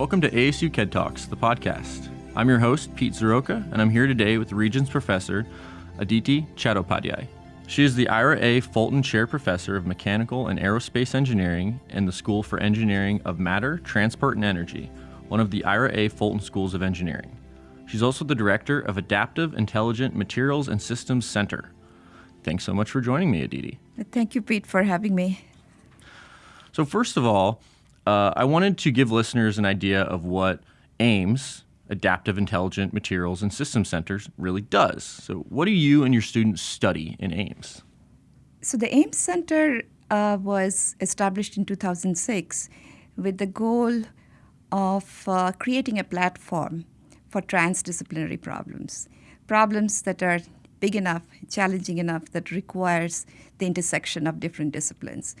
Welcome to ASU KED Talks, the podcast. I'm your host, Pete Zrioka, and I'm here today with Regents Professor Aditi Chattopadhyay. She is the Ira A. Fulton Chair Professor of Mechanical and Aerospace Engineering in the School for Engineering of Matter, Transport, and Energy, one of the Ira A. Fulton Schools of Engineering. She's also the Director of Adaptive Intelligent Materials and Systems Center. Thanks so much for joining me, Aditi. Thank you, Pete, for having me. So, first of all, uh, I wanted to give listeners an idea of what AIMS, Adaptive Intelligent Materials and Systems Centers, really does. So, what do you and your students study in AIMS? So, the AIMS Center uh, was established in 2006 with the goal of uh, creating a platform for transdisciplinary problems, problems that are big enough, challenging enough, that requires the intersection of different disciplines.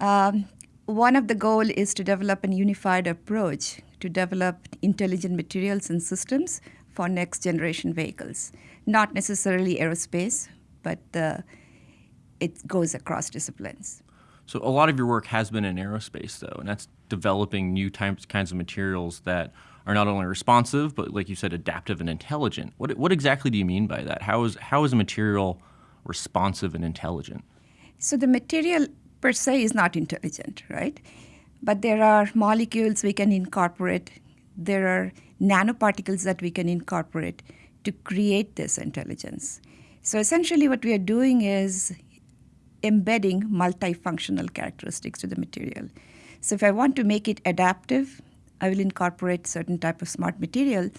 Um, one of the goal is to develop a unified approach to develop intelligent materials and systems for next generation vehicles. Not necessarily aerospace, but uh, it goes across disciplines. So a lot of your work has been in aerospace, though, and that's developing new types, kinds of materials that are not only responsive, but like you said, adaptive and intelligent. What, what exactly do you mean by that? How is, how is a material responsive and intelligent? So the material per se is not intelligent, right? But there are molecules we can incorporate, there are nanoparticles that we can incorporate to create this intelligence. So essentially, what we are doing is embedding multifunctional characteristics to the material. So if I want to make it adaptive, I will incorporate certain type of smart material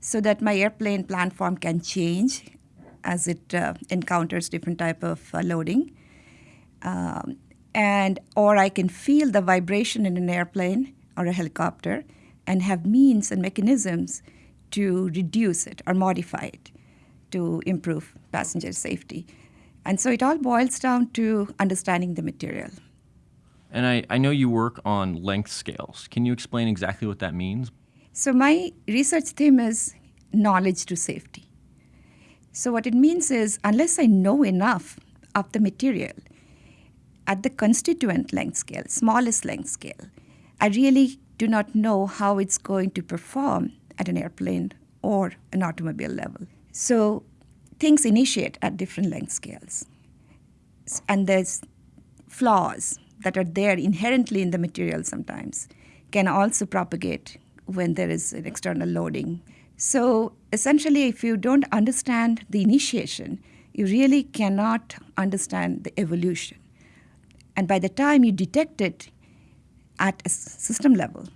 so that my airplane platform can change as it uh, encounters different type of uh, loading. Um, and or I can feel the vibration in an airplane or a helicopter and have means and mechanisms to reduce it or modify it to improve passenger safety. And so it all boils down to understanding the material. And I, I know you work on length scales. Can you explain exactly what that means? So my research theme is knowledge to safety. So what it means is unless I know enough of the material, at the constituent length scale, smallest length scale, I really do not know how it's going to perform at an airplane or an automobile level. So things initiate at different length scales. And there's flaws that are there inherently in the material sometimes can also propagate when there is an external loading. So essentially, if you don't understand the initiation, you really cannot understand the evolution. And by the time you detect it at a system level,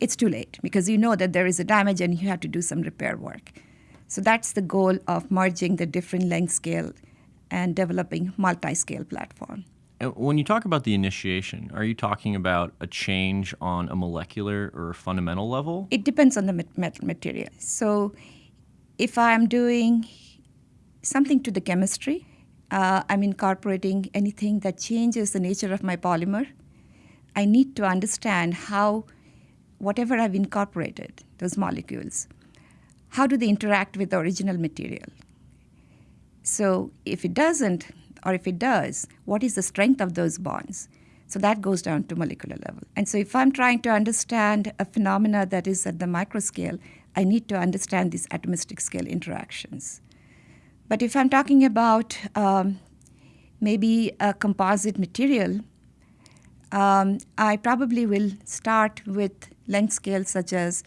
it's too late because you know that there is a damage and you have to do some repair work. So that's the goal of merging the different length scale and developing multi-scale platform. When you talk about the initiation, are you talking about a change on a molecular or a fundamental level? It depends on the material. So if I'm doing something to the chemistry, uh, I'm incorporating anything that changes the nature of my polymer, I need to understand how whatever I've incorporated, those molecules, how do they interact with the original material? So if it doesn't, or if it does, what is the strength of those bonds? So that goes down to molecular level. And so if I'm trying to understand a phenomena that is at the microscale, I need to understand these atomistic scale interactions. But if I'm talking about um, maybe a composite material, um, I probably will start with length scales such as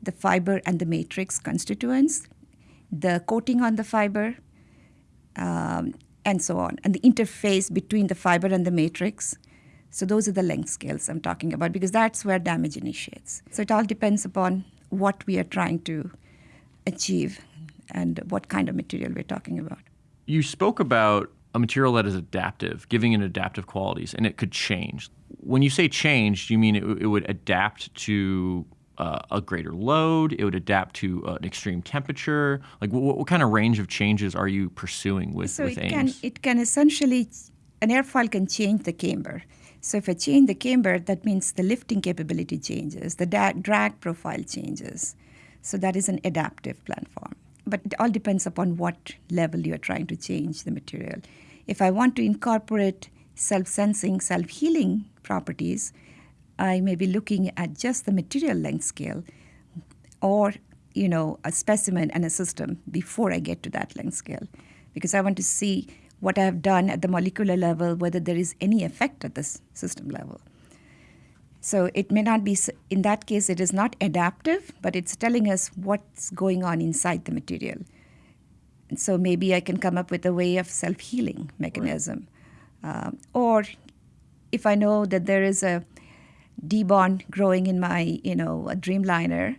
the fiber and the matrix constituents, the coating on the fiber, um, and so on, and the interface between the fiber and the matrix. So those are the length scales I'm talking about because that's where damage initiates. So it all depends upon what we are trying to achieve and what kind of material we're talking about. You spoke about a material that is adaptive, giving it adaptive qualities, and it could change. When you say change, do you mean it, it would adapt to uh, a greater load? It would adapt to uh, an extreme temperature? Like, what, what, kind of range of changes are you pursuing with, so with it? Can, it can essentially, an airfoil can change the camber. So if I change the camber, that means the lifting capability changes, the da- drag profile changes. So that is an adaptive platform but it all depends upon what level you're trying to change the material. If I want to incorporate self sensing, self healing properties, I may be looking at just the material length scale or you know a specimen and a system before I get to that length scale because I want to see what I have done at the molecular level whether there is any effect at this system level. So it may not be in that case it is not adaptive but it's telling us what's going on inside the material. And so maybe I can come up with a way of self-healing mechanism. Right. Um, or if I know that there is a D-bond growing in my, you know, a Dreamliner,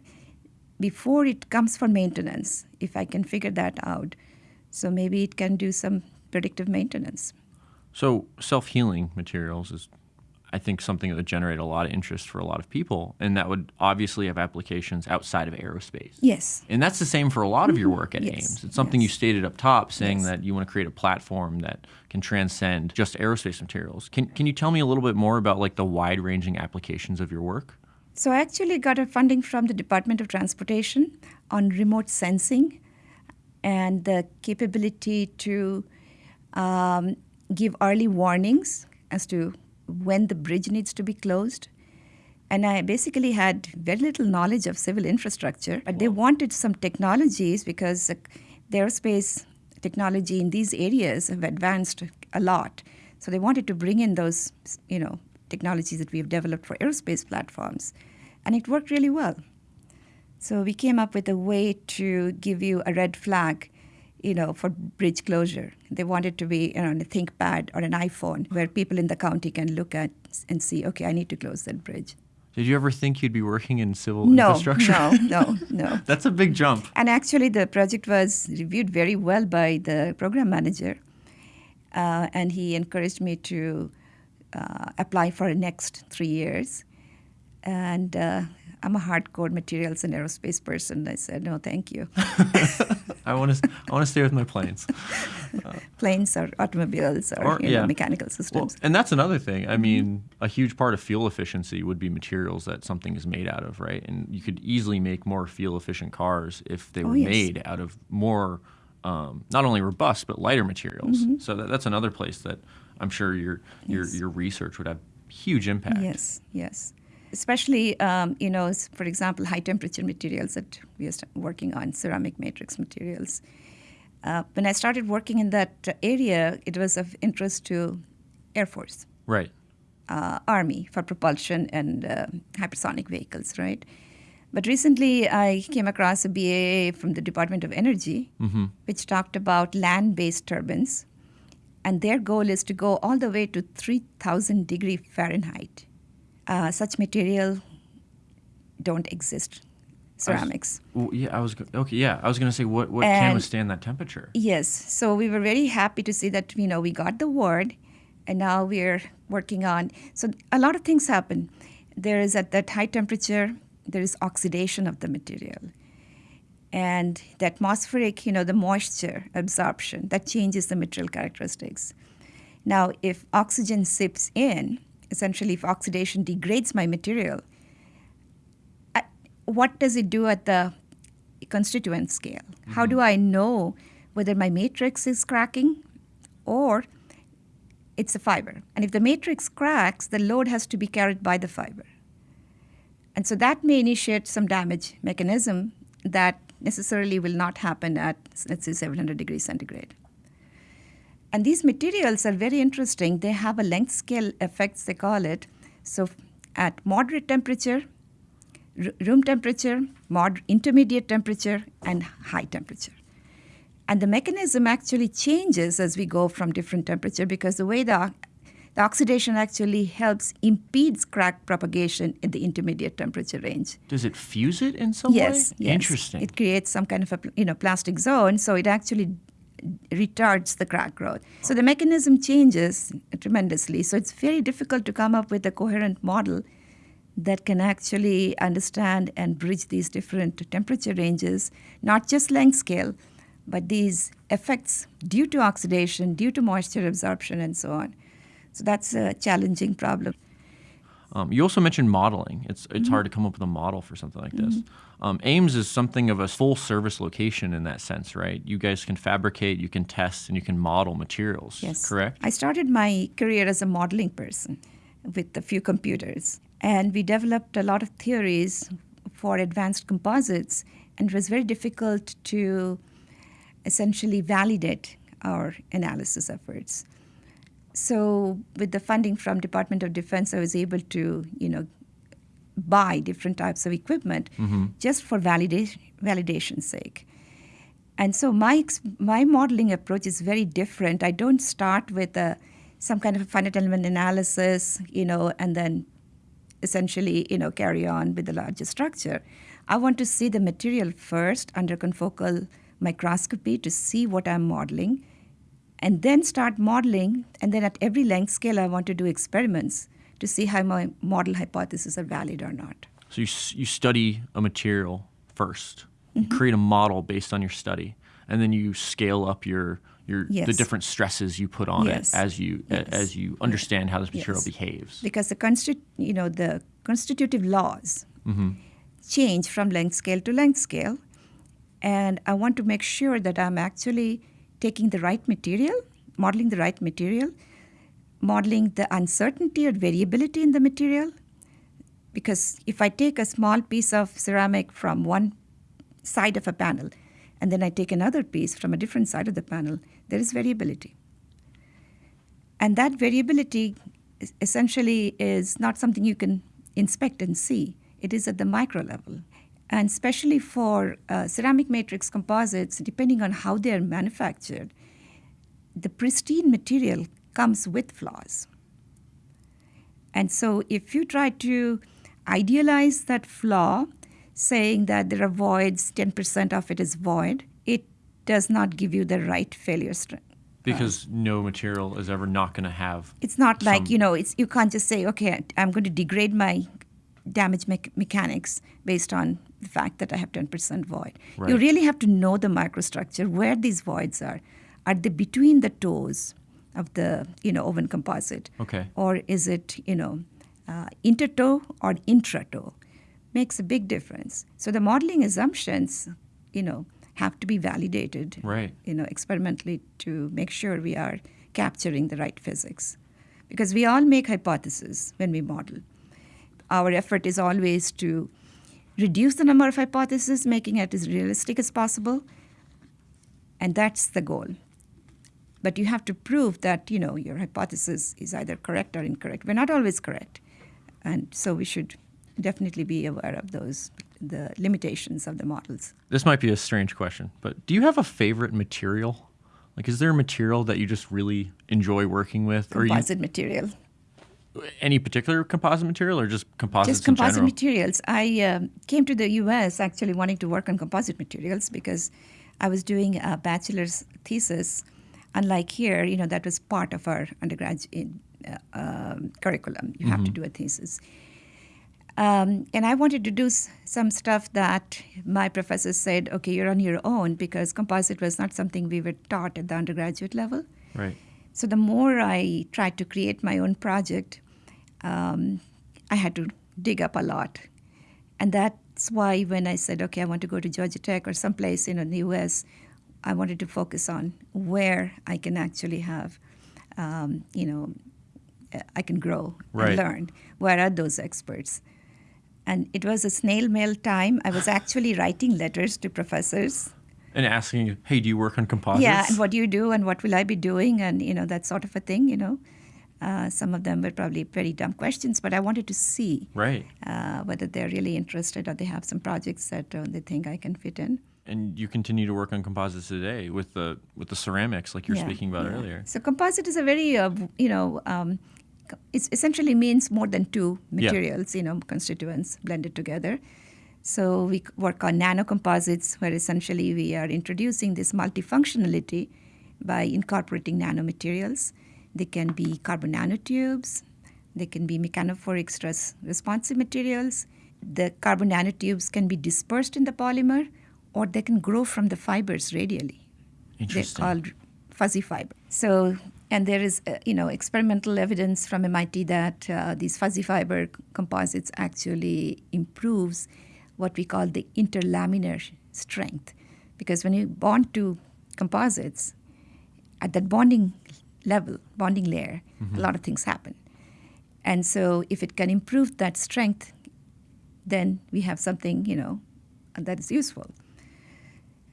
before it comes for maintenance, if I can figure that out, so maybe it can do some predictive maintenance. So self-healing materials is I think something that would generate a lot of interest for a lot of people, and that would obviously have applications outside of aerospace. Yes. And that's the same for a lot of your work at yes. AIMS. It's something yes. you stated up top, saying yes. that you want to create a platform that can transcend just aerospace materials. Can Can you tell me a little bit more about like the wide ranging applications of your work? So I actually got a funding from the Department of Transportation on remote sensing and the capability to um, give early warnings as to when the bridge needs to be closed. And I basically had very little knowledge of civil infrastructure, but they wanted some technologies because uh, the aerospace technology in these areas have advanced a lot. So they wanted to bring in those, you know, technologies that we have developed for aerospace platforms. And it worked really well. So we came up with a way to give you a red flag you know, for bridge closure. They want it to be you know, on a ThinkPad or an iPhone where people in the county can look at and see, okay, I need to close that bridge. Did you ever think you'd be working in civil no, infrastructure? No, no, no. That's a big jump. And actually, the project was reviewed very well by the program manager, uh, and he encouraged me to uh, apply for the next three years. And uh, I'm a hardcore materials and aerospace person. I said, no, thank you. I want to I want to stay with my planes. Uh, planes or automobiles or, or yeah. know, mechanical systems. Well, and that's another thing. I mean, a huge part of fuel efficiency would be materials that something is made out of, right? And you could easily make more fuel efficient cars if they were oh, yes. made out of more um, not only robust but lighter materials. Mm-hmm. So that, that's another place that I'm sure your your yes. your research would have huge impact. Yes, yes especially, um, you know, for example, high temperature materials that we are working on, ceramic matrix materials. Uh, when I started working in that area, it was of interest to Air Force. Right. Uh, Army for propulsion and uh, hypersonic vehicles, right? But recently, I came across a BAA from the Department of Energy, mm-hmm. which talked about land based turbines. And their goal is to go all the way to 3,000 degree Fahrenheit uh, such material don't exist. Ceramics. I was, well, yeah, I was okay. Yeah, I was going to say what what and can withstand that temperature. Yes, so we were very happy to see that you know we got the word, and now we're working on. So a lot of things happen. There is at that high temperature, there is oxidation of the material, and the atmospheric, you know, the moisture absorption that changes the material characteristics. Now, if oxygen sips in, essentially if oxidation degrades my material, what does it do at the constituent scale? Mm-hmm. How do I know whether my matrix is cracking or it's a fiber? And if the matrix cracks, the load has to be carried by the fiber. And so that may initiate some damage mechanism that necessarily will not happen at, let's say, 700 degrees centigrade. And these materials are very interesting. They have a length scale effects, they call it. So at moderate temperature, room temperature, mod- intermediate temperature, and high temperature. And the mechanism actually changes as we go from different temperature because the way the, the oxidation actually helps impedes crack propagation in the intermediate temperature range. Does it fuse it in some yes, way? Yes. Interesting. It creates some kind of a you know plastic zone, so it actually retards the crack growth. So the mechanism changes tremendously. So it's very difficult to come up with a coherent model that can actually understand and bridge these different temperature ranges, not just length scale, but these effects due to oxidation, due to moisture absorption, and so on. So that's a challenging problem. Um, you also mentioned modeling. It's it's mm-hmm. hard to come up with a model for something like this. Mm-hmm. Um, AIMS is something of a full service location in that sense, right? You guys can fabricate, you can test, and you can model materials. Yes, correct. I started my career as a modeling person with a few computers, And we developed a lot of theories for advanced composites, and it was very difficult to essentially validate our analysis efforts. So with the funding from Department of Defense, I was able to, you know, buy different types of equipment mm-hmm. just for validation validation's sake. And so my my modeling approach is very different. I don't start with a, some kind of a finite element analysis, you know, and then essentially, you know, carry on with the larger structure. I want to see the material first under confocal microscopy to see what I'm modeling, and then start modeling. And then at every length scale, I want to do experiments to see how my model hypotheses are valid or not. So you, you study a material 1st mm-hmm. create a model based on your study, and then you scale up your your yes. the different stresses you put on yes. it as you yes. as you understand how this material behaves. Because the consti- you know the constitutive laws mm-hmm. change from length scale to length scale, and I want to make sure that I'm actually taking the right material, modeling the right material, modeling the uncertainty or variability in the material. Because if I take a small piece of ceramic from one side of a panel and then I take another piece from a different side of the panel, there is variability. And that variability essentially is not something you can inspect and see, it is at the micro level. And especially for uh, ceramic matrix composites, depending on how they are manufactured, the pristine material comes with flaws. And so if you try to idealize that flaw, saying that there are voids, 10% of it is void, it does not give you the right failure strength. Because uh, no material is ever not going to have. It's not some... like, you know, it's, you can't just say, okay, I'm going to degrade my damage me- mechanics based on the fact that I have 10% void. Right. You really have to know the microstructure, where these voids are. Are they between the tows of the, you know, woven composite? Okay. Or is it, you know, uh, or intratow? Makes a big difference. So the modeling assumptions, you know, have to be validated, right. you know, experimentally to make sure we are capturing the right physics. Because we all make hypotheses when we model. Our effort is always to reduce the number of hypotheses, making it as realistic as possible, and that's the goal. But you have to prove that you know your hypothesis is either correct or incorrect. We're not always correct, and so we should definitely be aware of those the limitations of the models. This might be a strange question, but do you have a favorite material? Like, is there a material that you just really enjoy working with? Composite or you, material. Any particular composite material, or just composites? Just composite materials. I uh, came to the U.S. actually wanting to work on composite materials because I was doing a bachelor's thesis. Unlike here, you know, that was part of our undergraduate uh, uh, curriculum. You mm-hmm. have to mm-hmm. do a thesis. Um, and I wanted to do s- some stuff that my professors said, okay, you're on your own because composite was not something we were taught at the undergraduate level. Right. So the more I tried to create my own project, um, I had to dig up a lot. And that's why when I said, okay, I want to go to Georgia Tech or someplace you know, in the US, I wanted to focus on where I can actually have, um, you know, I can grow right. and learn. Where are those experts? And it was a snail mail time. I was actually writing letters to professors. And asking, hey, do you work on composites? Yeah, and what do you do, and what will I be doing, and you know that sort of a thing. You know, uh, some of them were probably pretty dumb questions, but I wanted to see right uh, whether they're really interested or they have some projects that uh, they think I can fit in. And you continue to work on composites today with the with the ceramics, like you're yeah, speaking about yeah. earlier. So composite is a very uh, you know um, it essentially means more than two materials, yeah. you know, constituents blended together. So we work on nanocomposites, where essentially we are introducing this multifunctionality by incorporating nanomaterials. They can be carbon nanotubes, they can be mechanophoric stress responsive materials. The carbon nanotubes can be dispersed in the polymer, or they can grow from the fibers radially. They're called fuzzy fiber. So and there is, uh, you know, experimental evidence from MIT that uh, these fuzzy fiber composites actually improves what we call the interlaminar strength. Because when you bond to composites, at that bonding level, bonding layer, mm-hmm. a lot of things happen. And so if it can improve that strength, then we have something, you know, that is useful.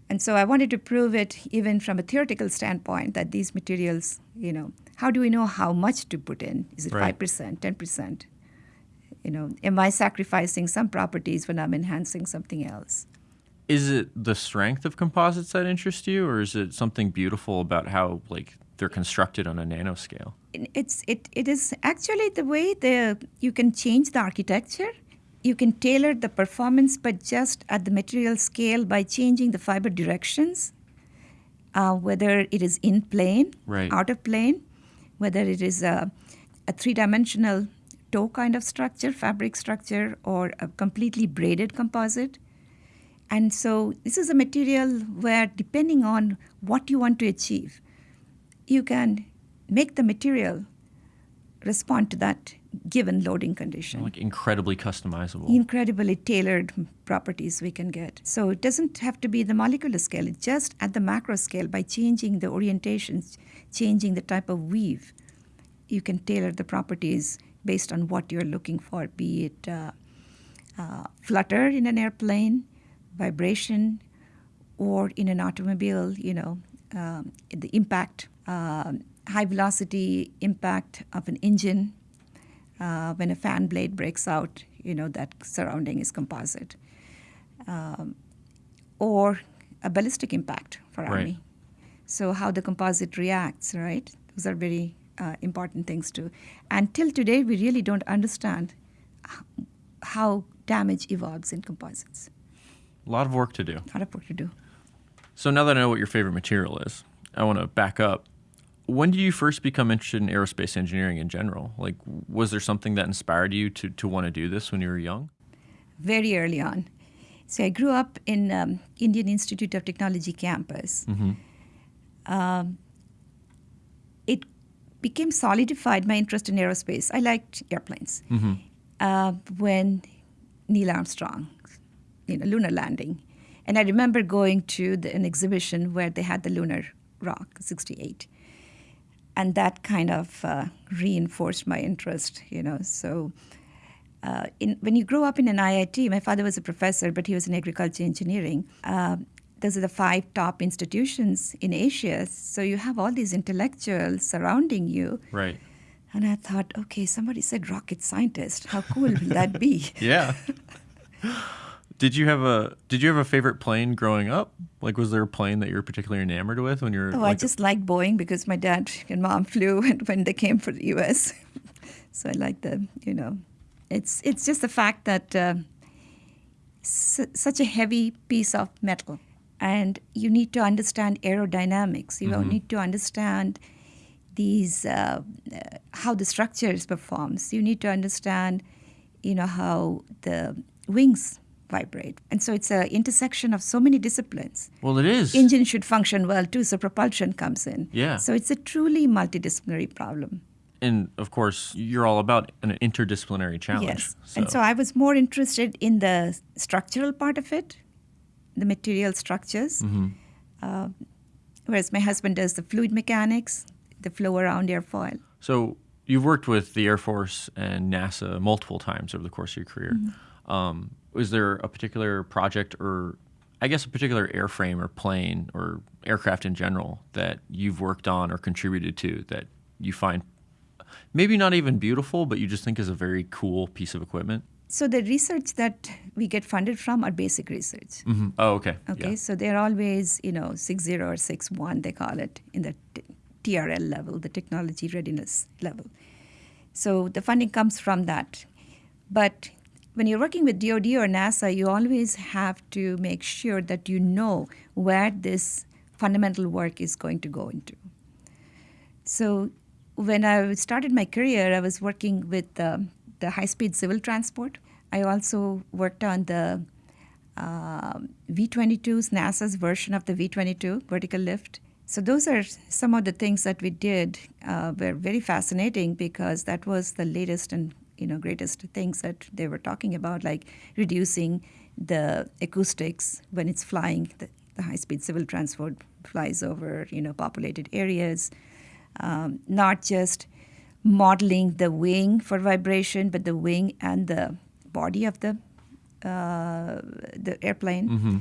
And so I wanted to prove it even from a theoretical standpoint that these materials, you know, how do we know how much to put in? Is it Right. 5%, 10%? You know, am I sacrificing some properties when I'm enhancing something else? Is it the strength of composites that interest you, or is it something beautiful about how like they're constructed on a nanoscale? it's it, it is actually the way the you can change the architecture you can tailor the performance but just at the material scale by changing the fiber directions uh, whether it is in plane Right. out of plane whether it is a, a three-dimensional tow kind of structure fabric structure or a completely braided composite and so this is a material where depending on what you want to achieve you can make the material respond to that given loading condition. Like incredibly customizable. Incredibly tailored properties we can get. So it doesn't have to be the molecular scale, it's just at the macro scale by changing the orientations, changing the type of weave. You can tailor the properties based on what you're looking for, be it uh, uh, flutter in an airplane, vibration, or in an automobile, you know, um, the impact, um high velocity impact of an engine. Uh, when a fan blade breaks out, you know, that surrounding is composite. Um, or a ballistic impact for Right. Army. So, how the composite reacts, right? Those are very uh, important things too. And till today, we really don't understand how damage evolves in composites. A lot of work to do. A lot of work to do. So now that I know what your favorite material is, I want to back up. When did you first become interested in aerospace engineering in general? Like, was there something that inspired you to, to want to do this when you were young? very early on. So I grew up in um, Indian Institute of Technology campus. Um, it became solidified my interest in aerospace. I liked airplanes. Uh, when Neil Armstrong, you know, lunar landing, and I remember going to the, an exhibition where they had the lunar rock, 68 and that kind of uh, reinforced my interest you know so uh, in, when you grow up in an IIT, my father was a professor, but he was in agriculture engineering. Uh, those are the five top institutions in Asia. So you have all these intellectuals surrounding you. Right. And I thought, okay, somebody said rocket scientist. How cool will that be? Yeah. did you have a Did you have a favorite plane growing up? Like, was there a plane that you were particularly enamored with when you were? Oh, I like, just liked Boeing because my dad and mom flew when, when they came for the U.S. so I like the, you know, it's it's just the fact that uh, s- such a heavy piece of metal, and you need to understand aerodynamics. You need to understand these uh, uh, how the structures performs. You need to understand, you know, how the wings vibrate, and so it's an intersection of so many disciplines Well, it is. engine should function well too, so propulsion comes in. Yeah. So it's a truly multidisciplinary problem. and of course, you're all about an interdisciplinary challenge. Yes. And so I was more interested in the structural part of it, the material structures, Mm-hmm. uh, whereas my husband does the fluid mechanics, the flow around airfoil. So you've worked with the Air Force and NASA multiple times over the course of your career. Mm-hmm. Um, was there a particular project, or I guess a particular airframe or plane or aircraft in general that you've worked on or contributed to that you find maybe not even beautiful, but you just think is a very cool piece of equipment? So the research that we get funded from are basic research. hmm Oh, okay. Okay, Yeah. so they're always, you know, six zero or six one, they call it in the t- TRL level, the technology readiness level. So the funding comes from that. But when you're working with DoD or NASA, you always have to make sure that you know where this fundamental work is going to go into. So when I started my career, I was working with um, the high-speed civil transport. I also worked on the um V-22s, NASA's version of the V-22 vertical lift. So those are some of the things that we did. Uh, were very fascinating because that was the latest and you know greatest things that they were talking about, like reducing the acoustics when it's flying. The, the high-speed civil transport flies over you know populated areas, um, not just modeling the wing for vibration, but the wing and the body of the uh, the airplane. Mm-hmm.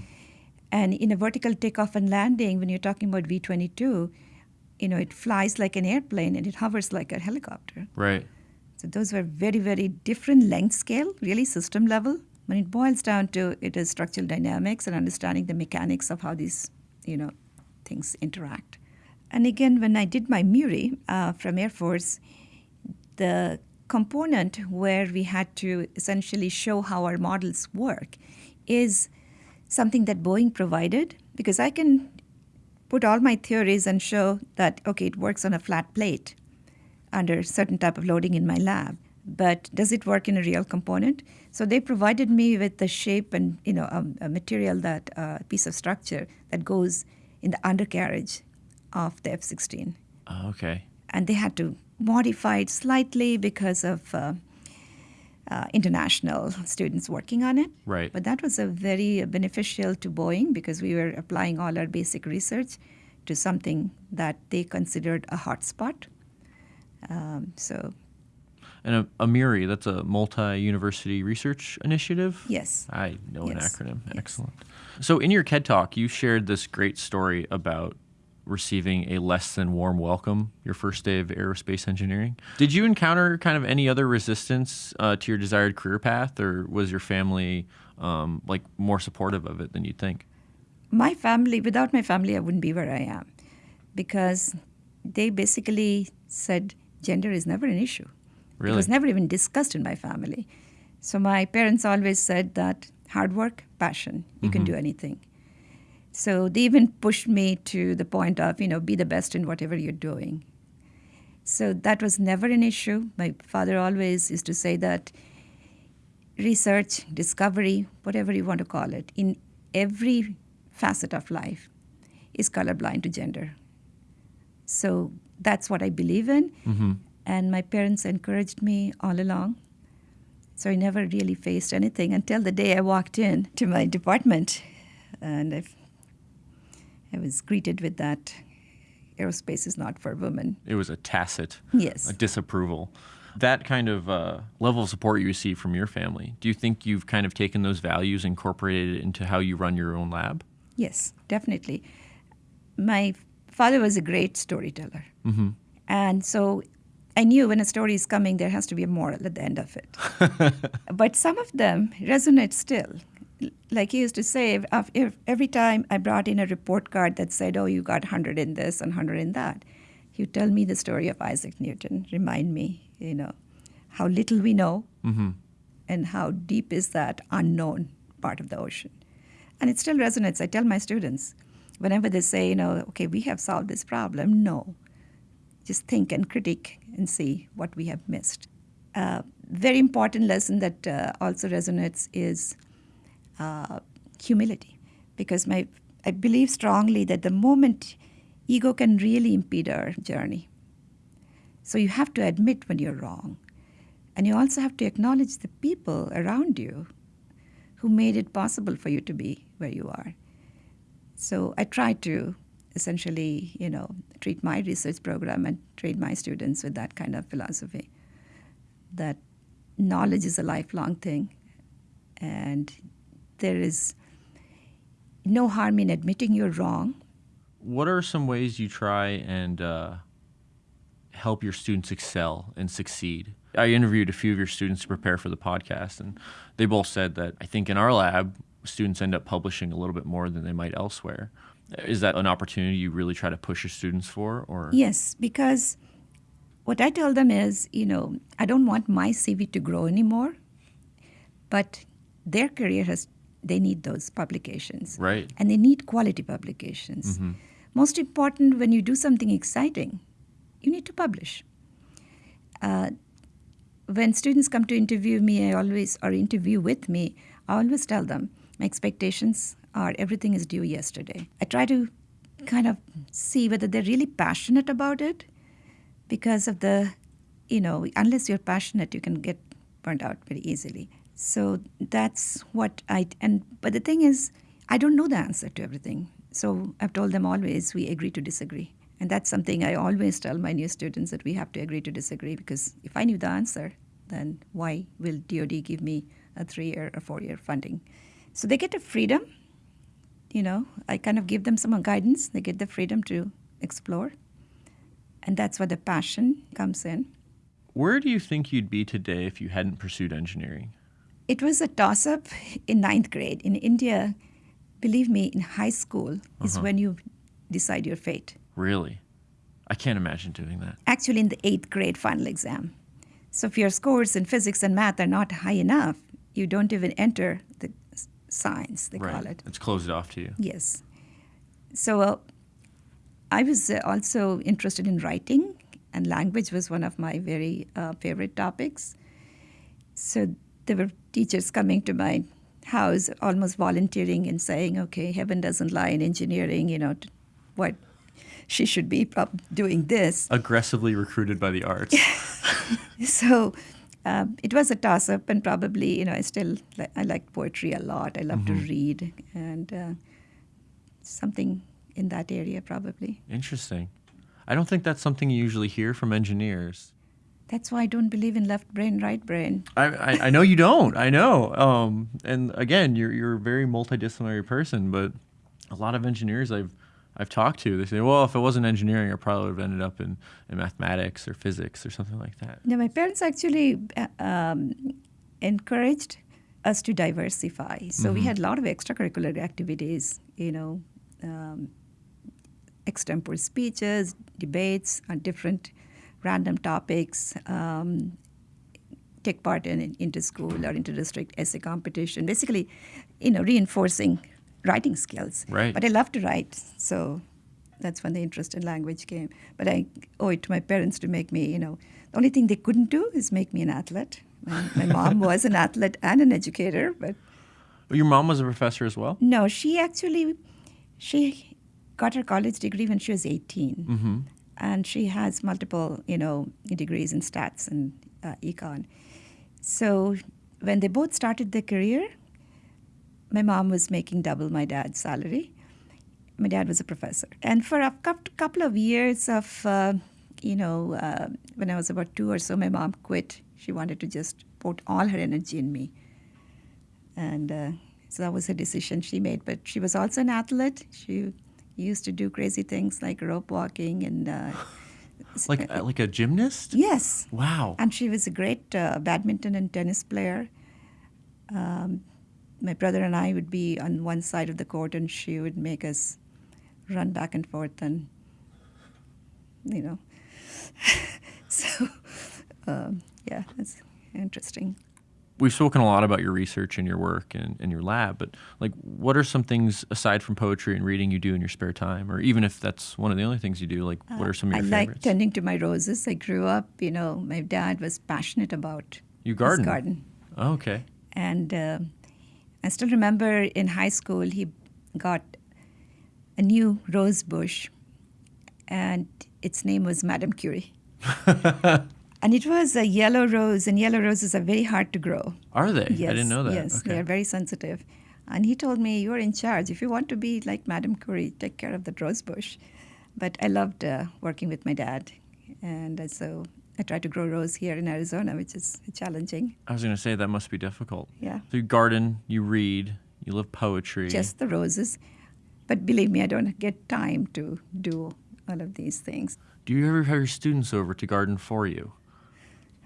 And in a vertical takeoff and landing, when you're talking about V-22, you know, it flies like an airplane and it hovers like a helicopter. Right. So those were very, very different length scale, really system level. When it boils down to it is structural dynamics and understanding the mechanics of how these, you know, things interact. And again, when I did my MURI uh, from Air Force, the component where we had to essentially show how our models work is something that Boeing provided because I can put all my theories and show that okay it works on a flat plate under certain type of loading in my lab but does it work in a real component so they provided me with the shape and you know a, a material that a uh, piece of structure that goes in the undercarriage of the F-16 Oh, okay. and they had to modify it slightly because of uh, uh, international students working on it. Right. But that was a very beneficial to Boeing because we were applying all our basic research to something that they considered a hotspot. Um, so And a, a MURI, that's a multi-university research initiative. yes, I know Yes. an acronym. Yes. Excellent. So in your KED talk, you shared this great story about receiving a less than warm welcome your first day of aerospace engineering. Did you encounter kind of any other resistance uh, to your desired career path, or was your family um, like more supportive of it than you'd think? my family, without my family, I wouldn't be where I am because they basically said gender is never an issue. It was never even discussed in my family. So my parents always said that hard work, passion, you can mm-hmm. do anything. So they even pushed me to the point of, you know, be the best in whatever you're doing. So that was never an issue. My father always used to say that research, discovery, whatever you want to call it, in every facet of life is colorblind to gender. So that's what I believe in. Mm-hmm. And my parents encouraged me all along. So I never really faced anything until the day I walked in to my department. And I, I was greeted with that aerospace is not for women. It was a tacit Yes. a disapproval. That kind of uh, level of support you receive from your family, do you think you've kind of taken those values, incorporated it into how you run your own lab? Yes, definitely. My father was a great storyteller. Mm-hmm. And so I knew when a story is coming, there has to be a moral at the end of it. but some of them resonate still. Like he used to say, if, if every time I brought in a report card that said, oh, you got 100 in this and 100 in that, he'd tell me the story of Isaac Newton, remind me, you know, how little we know Mm-hmm. and how deep is that unknown part of the ocean. And it still resonates. I tell my students, whenever they say, you know, okay, we have solved this problem, no. Just think and critique and see what we have missed. Uh, very important lesson that uh, also resonates is uh, humility, because my I believe strongly that the moment ego can really impede our journey. So you have to admit when you're wrong. And you also have to acknowledge the people around you who made it possible for you to be where you are. So I try to essentially, you know, treat my research program and treat my students with that kind of philosophy. That knowledge is a lifelong thing, and there is no harm in admitting you're wrong. What are some ways you try and uh, help your students excel and succeed? I interviewed a few of your students to prepare for the podcast, and they both said that I think in our lab, students end up publishing a little bit more than they might elsewhere. Is that an opportunity you really try to push your students for, or Yes, because what I tell them is, you know, I don't want my CV to grow anymore, but their career has, they need those publications. right? And they need quality publications. Most important, when you do something exciting, you need to publish. Uh, when students come to interview me, I always, or interview with me, I always tell them my expectations are everything is due yesterday. I try to kind of see whether they're really passionate about it because of the, you know, unless you're passionate, you can get burnt out very easily. So that's what I, and, but the thing is, I don't know the answer to everything. So I've told them always we agree to disagree. And that's something I always tell my new students that we have to agree to disagree because if I knew the answer, then why will DoD give me a three-year or four-year funding? So they get a freedom. You know, I kind of give them some guidance. They get the freedom to explore, and that's where the passion comes in. Where do you think you'd be today if you hadn't pursued engineering? It was a toss-up in ninth grade in India. Believe me, in high school is Uh-huh. when you decide your fate. Really? I can't imagine doing that. actually in the eighth grade final exam. So if your scores in physics and math are not high enough, you don't even enter science, they call it. It's closed off to you. Yes. So uh, I was uh, also interested in writing, and language was one of my very uh, favorite topics. So there were teachers coming to my house, almost volunteering and saying, "Okay, heaven doesn't lie in engineering. You know, t- what she should be doing this." Aggressively recruited by the arts. so um, it was a toss up, and probably you know I still li- I like poetry a lot. I love to read, and uh, something in that area probably. Interesting. I don't think that's something you usually hear from engineers. That's why I don't believe in left brain, right brain. I, I, I know you don't. I know. Um, and again, you're you're a very multidisciplinary person, but a lot of engineers I've I've talked to, they say, well, if it wasn't engineering, I probably would have ended up in, in mathematics or physics or something like that. Now, my parents actually uh, um, encouraged us to diversify. So we had a lot of extracurricular activities, you know, um, extempore speeches, debates on different random topics, um, take part in inter-school or inter-district essay competition, basically, you know, reinforcing writing skills. Right. But I love to write, so that's when the interest in language came. But I owe it to my parents to make me, you know, the only thing they couldn't do is make me an athlete. My, my mom was an athlete and an educator, but But your mom was a professor as well? no, she actually, she got her college degree when she was 18. Mm-hmm. And she has multiple, you know, degrees in stats and uh, econ. So when they both started their career, my mom was making double my dad's salary. My dad was a professor. And for a couple of years of, uh, you know, uh, when I was about two or so, my mom quit. She wanted to just put all her energy in me. And uh, so that was a decision she made. But she was also an athlete. She used to do crazy things like rope walking and. Uh, Like uh, like a gymnast? yes. Wow. And she was a great uh, badminton and tennis player. Um, my brother and I would be on one side of the court, and she would make us run back and forth, and you know. so, um, yeah, that's interesting. We've spoken a lot about your research and your work and, and your lab, but like, what are some things aside from poetry and reading you do in your spare time, or even if that's one of the only things you do? Like, what are some of your I your like tending to my roses. I grew up, you know, my dad was passionate about you his garden. garden. Oh, okay. And uh, I still remember in high school, he got a new rose bush, and its name was Madame Curie. and it was a yellow rose, and yellow roses are very hard to grow. Are they? Yes, I didn't know that. Yes, okay. they are very sensitive. And he told me, You're in charge. If you want to be like Madame Curie, take care of that rose bush. But I loved uh, working with my dad. And so I tried to grow rose here in Arizona, which is challenging. I was going to say that must be difficult. Yeah. So you garden, you read, you love poetry. just the roses. But believe me, I don't get time to do all of these things. Do you ever have your students over to garden for you?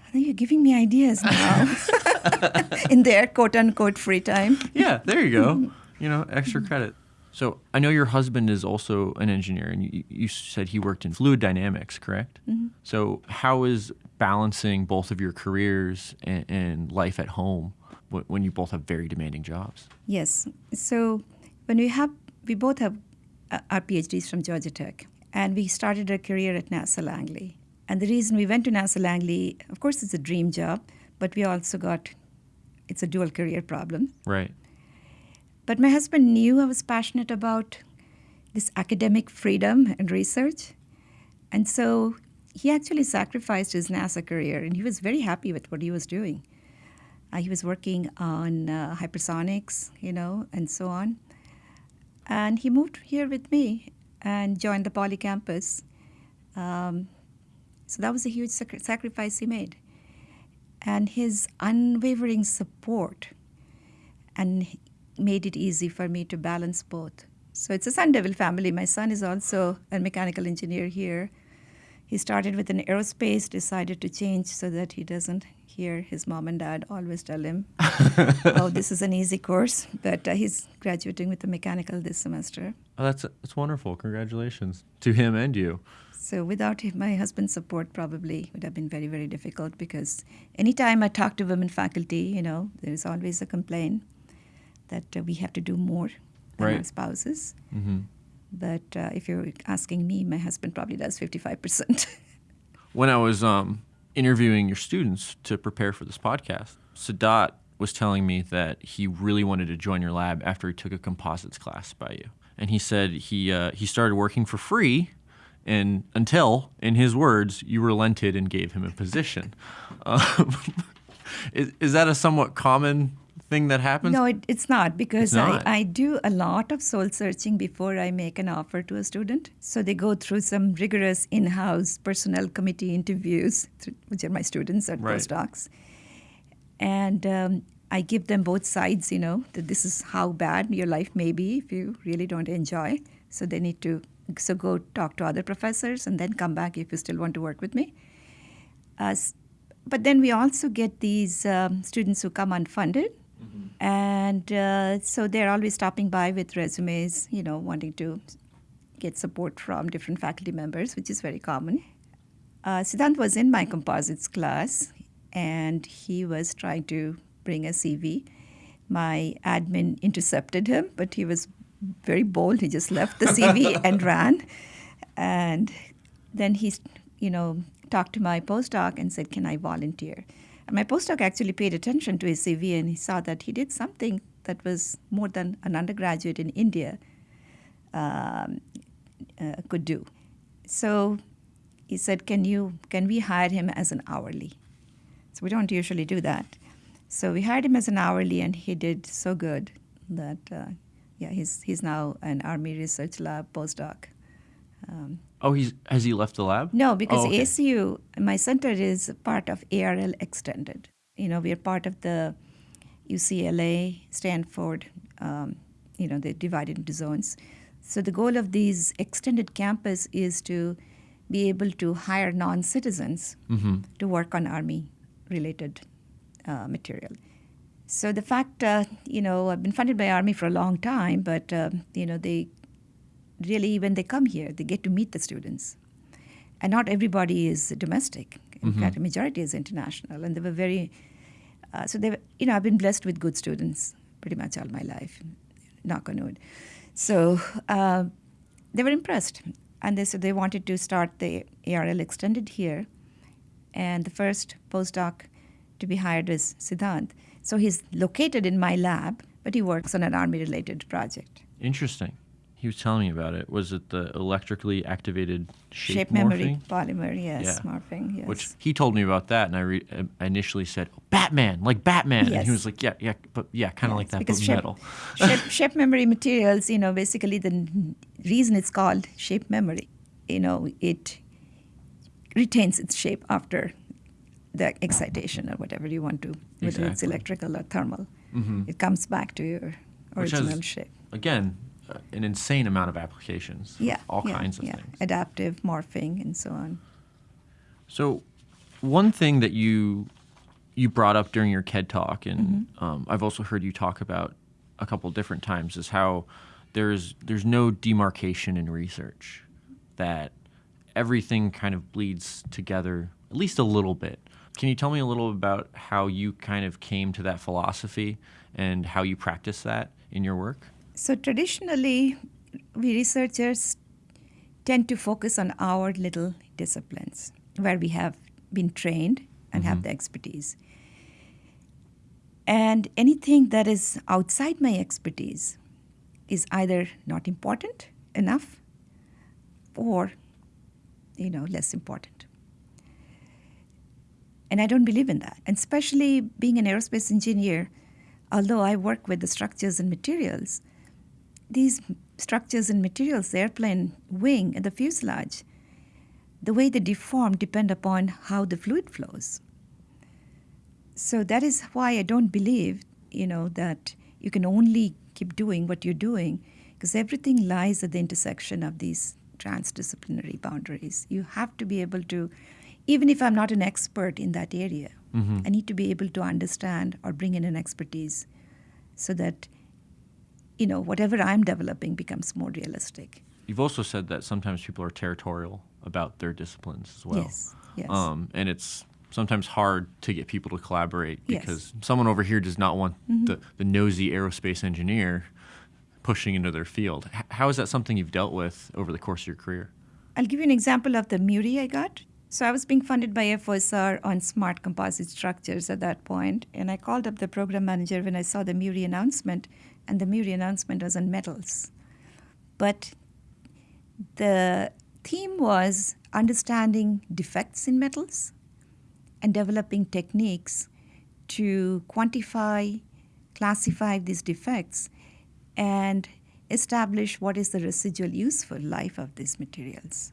I think you're giving me ideas now in their quote unquote free time. Yeah, there you go. you know, extra credit. So I know your husband is also an engineer, and you, you said he worked in fluid dynamics, correct? So how is balancing both of your careers and, and life at home wh- when you both have very demanding jobs? Yes. So when we have, we both have uh, our PhDs from Georgia Tech, and we started our career at NASA Langley. And the reason we went to NASA Langley, of course, it's a dream job, but we also got, it's a dual career problem. Right. But my husband knew I was passionate about this academic freedom and research. And so he actually sacrificed his NASA career, and he was very happy with what he was doing. Uh, he was working on uh, hypersonics, you know, and so on. And he moved here with me and joined the Poly campus. Um, so that was a huge sac- sacrifice he made. And his unwavering support and made it easy for me to balance both. So it's a Sun Devil family. My son is also a mechanical engineer here. He started with an aerospace, decided to change so that he doesn't hear his mom and dad always tell him, oh, this is an easy course. But uh, he's graduating with a mechanical this semester. Oh, that's that's wonderful. Congratulations to him and you. So without my husband's support, probably would have been very, very difficult because anytime I talk to women faculty, you know, there is always a complaint that uh, we have to do more than Right. our spouses. hmm But uh, if you're asking me, my husband probably does 55%. When I was um, interviewing your students to prepare for this podcast, Siddhant was telling me that he really wanted to join your lab after he took a composites class by you, and he said he uh, he started working for free, and until, in his words, you relented and gave him a position. Um, is, is that a somewhat common thing that happens? no, it, it's not because not. I, I do a lot of soul searching before I make an offer to a student. So they go through some rigorous in house personnel committee interviews, which are my students at Right. postdocs. And um, I give them both sides, you know, that this is how bad your life may be if you really don't enjoy. So they need to so go talk to other professors and then come back if you still want to work with me. Uh, but then we also get these um, students who come unfunded. And uh, so they're always stopping by with resumes, you know, wanting to get support from different faculty members, which is very common. Uh, Siddhant was in my composites class, and he was trying to bring a CV. My admin intercepted him, but he was very bold. He just left the CV and ran. And then he, you know, talked to my postdoc and said, "Can I volunteer?" My postdoc actually paid attention to his CV, and he saw that he did something that was more than an undergraduate in India um, uh, could do. So he said, "Can you can we hire him as an hourly?" So we don't usually do that. So we hired him as an hourly, and he did so good that uh, yeah, he's he's now an Army Research Lab postdoc. Um, Oh, he's has he left the lab? no, because Oh, okay. ASU, my center is part of ARL Extended. You know, we are part of the UCLA, Stanford. Um, you know, they're divided into zones. So the goal of these extended campus is to be able to hire non-citizens Mhm. to work on Army-related uh, material. So the fact, uh, you know, I've been funded by Army for a long time, but uh, you know, they really, when they come here, they get to meet the students. And not everybody is domestic. In fact, a majority is international. And they were very, uh, so they were, you know, I've been blessed with good students pretty much all my life, knock on wood. So uh, they were impressed. And they said they wanted to start the ARL extended here. And the first postdoc to be hired is Siddhant. So he's located in my lab, but he works on an army related project. Interesting. He was telling me about it. Was it the electrically activated shape, Shape, memory polymer, yes, Yeah. morphing, yes. Which he told me about that, and I, re- I initially said, oh, "Batman, like Batman," and he was like, "Yeah, yeah, but yeah, kind of like that, because but shape, metal." shape, shape memory materials, you know, basically the n- reason it's called shape memory, you know, it retains its shape after the excitation or whatever you want to, whether it's electrical or thermal. Mhm. It comes back to your Which has- original shape. Again, uh, an insane amount of applications. Yeah, all yeah, kinds of yeah. things. Adaptive morphing and so on. So, one thing that you you brought up during your KED talk, and Mm-hmm. um, I've also heard you talk about a couple different times, is how there's there's no demarcation in research, that everything kind of bleeds together at least a little bit. Can you tell me a little about how you kind of came to that philosophy and how you practice that in your work? So traditionally, we researchers tend to focus on our little disciplines where we have been trained and have mm-hmm. the expertise. And anything that is outside my expertise is either not important enough or you know less important. And I don't believe in that. And especially being an aerospace engineer, although I work with the structures and materials, these structures and materials, the airplane wing and the fuselage, the way they deform depend upon how the fluid flows. So that is why I don't believe, you know, that you can only keep doing what you're doing because everything lies at the intersection of these transdisciplinary boundaries. You have to be able to, even if I'm not an expert in that area, mm-hmm. I need to be able to understand or bring in an expertise so that, you know, whatever I'm developing becomes more realistic. You've also said that sometimes people are territorial about their disciplines as well. Yes, yes. Um, and it's sometimes hard to get people to collaborate because yes. someone over here does not want mm-hmm. the, the nosy aerospace engineer pushing into their field. H- how is that something you've dealt with over the course of your career? I'll give you an example of the MURI I got. So I was being funded by FOSR on smart composite structures at that point, and I called up the program manager when I saw the MURI announcement, and the MURI announcement was on metals. But the theme was understanding defects in metals and developing techniques to quantify, classify these defects, and establish what is the residual useful life of these materials.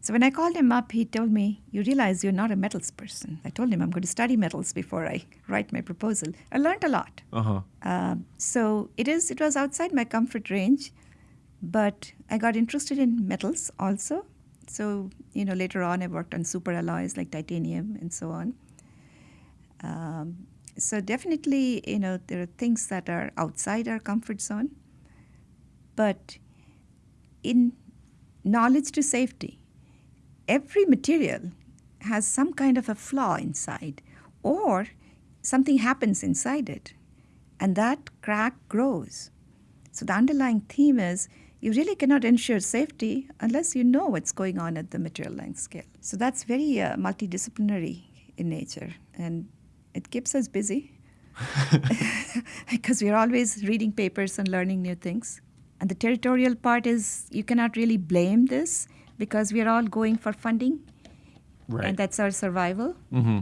So when I called him up, he told me, You realize you're not a metals person. I told him I'm going to study metals before I write my proposal. I learned a lot. Uh-huh. Uh, so it is. It was outside my comfort range, but I got interested in metals also. So, you know, later on I worked on super alloys like titanium and so on. Um, so definitely, you know, there are things that are outside our comfort zone. But in knowledge to safety, every material has some kind of a flaw inside or something happens inside it and that crack grows. So the underlying theme is you really cannot ensure safety unless you know what's going on at the material length scale. So that's very uh, multidisciplinary in nature, and it keeps us busy because we're always reading papers and learning new things. And the territorial part is you cannot really blame this because we are all going for funding, right. and that's our survival. Mm-hmm.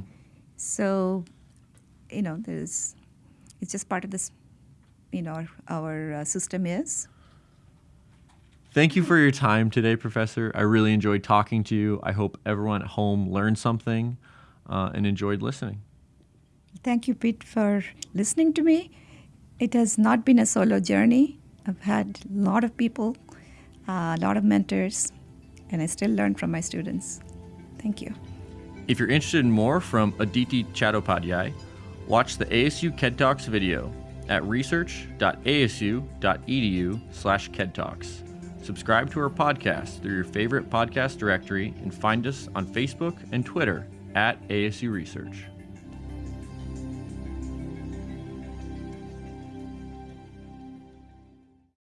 So, you know, there's it's just part of this. You know, our, our uh, system is. Thank you for your time today, Professor. I really enjoyed talking to you. I hope everyone at home learned something uh, and enjoyed listening. Thank you, Pete, for listening to me. It has not been a solo journey. I've had a lot of people, uh, a lot of mentors, and I still learn from my students. Thank you. If you're interested in more from Aditi Chattopadhyay, watch the ASU KED Talks video at research.asu.edu slash KEDTalks. Subscribe to our podcast through your favorite podcast directory and find us on Facebook and Twitter at ASU Research.